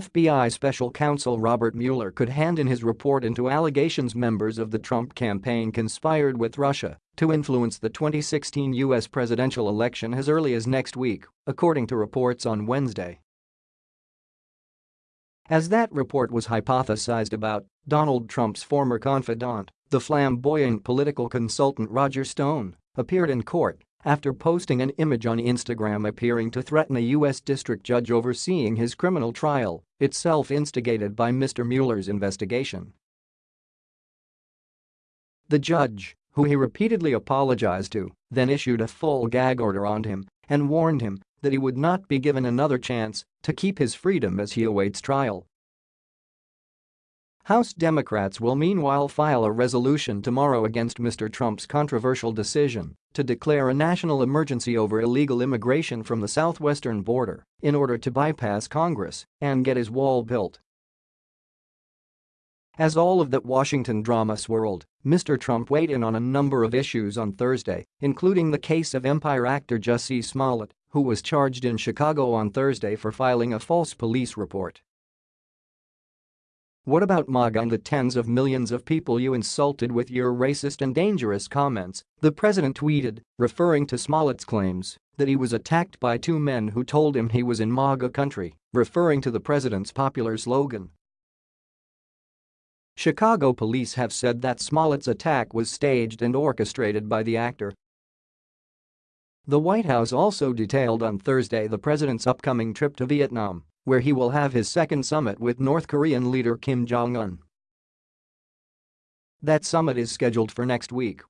FBI Special Counsel Robert Mueller could hand in his report into allegations members of the Trump campaign conspired with Russia to influence the 2016 U.S. presidential election as early as next week, according to reports on Wednesday. As that report was hypothesized about, Donald Trump's former confidant, the flamboyant political consultant Roger Stone, appeared in court after posting an image on Instagram appearing to threaten a U.S. district judge overseeing his criminal trial, itself instigated by Mr. Mueller's investigation. The judge, who he repeatedly apologized to, then issued a full gag order on him and warned him that he would not be given another chance to keep his freedom as he awaits trial. House Democrats will meanwhile file a resolution tomorrow against Mr. Trump's controversial decision to declare a national emergency over illegal immigration from the southwestern border in order to bypass Congress and get his wall built. As all of that Washington drama swirled, Mr. Trump weighed in on a number of issues on Thursday, including the case of Empire actor Jussie Smollett, who was charged in Chicago on Thursday for filing a false police report. What about MAGA and the tens of millions of people you insulted with your racist and dangerous comments, the president tweeted, referring to Smollett's claims that he was attacked by two men who told him he was in MAGA country, referring to the president's popular slogan. Chicago police have said that Smollett's attack was staged and orchestrated by the actor. The White House also detailed on Thursday the president's upcoming trip to Vietnam where he will have his second summit with North Korean leader Kim Jong-un. That summit is scheduled for next week,